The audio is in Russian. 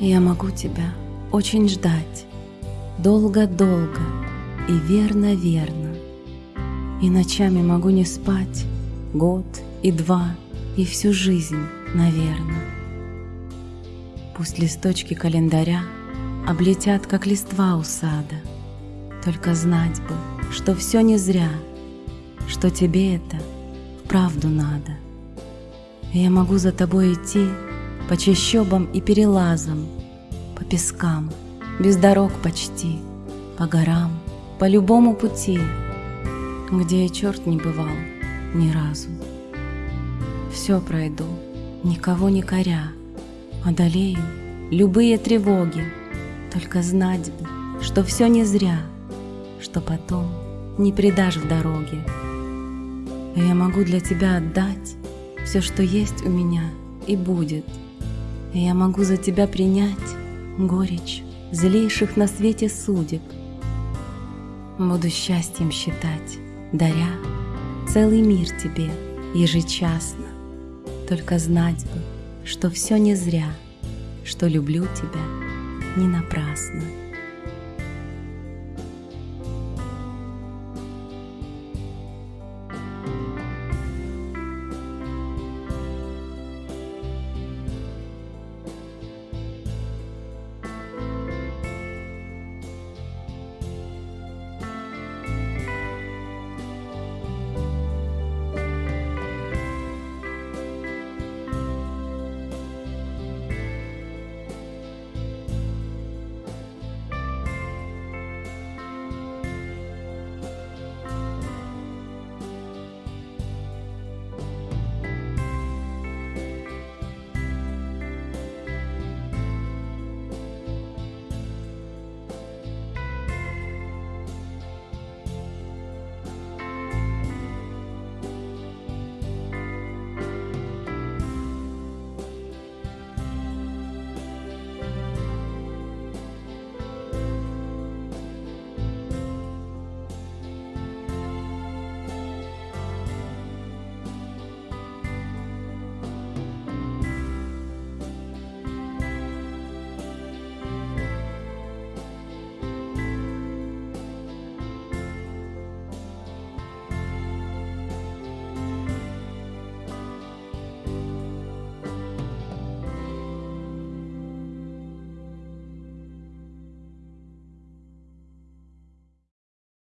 Я могу тебя очень ждать, долго-долго и верно-верно. И ночами могу не спать год и два, и всю жизнь, наверное. Пусть листочки календаря облетят, как листва у сада, только знать бы, что все не зря, что тебе это правду надо. Я могу за тобой идти по чащобам и перелазам, по пескам, без дорог почти, по горам, по любому пути, где и черт не бывал ни разу. Все пройду, никого не коря, одолею любые тревоги, только знать бы, что все не зря, что потом не предашь в дороге. И я могу для тебя отдать все, что есть у меня и будет. Я могу за тебя принять горечь злейших на свете судеб. Буду счастьем считать, даря целый мир тебе ежечасно. Только знать бы, что все не зря, что люблю тебя не напрасно.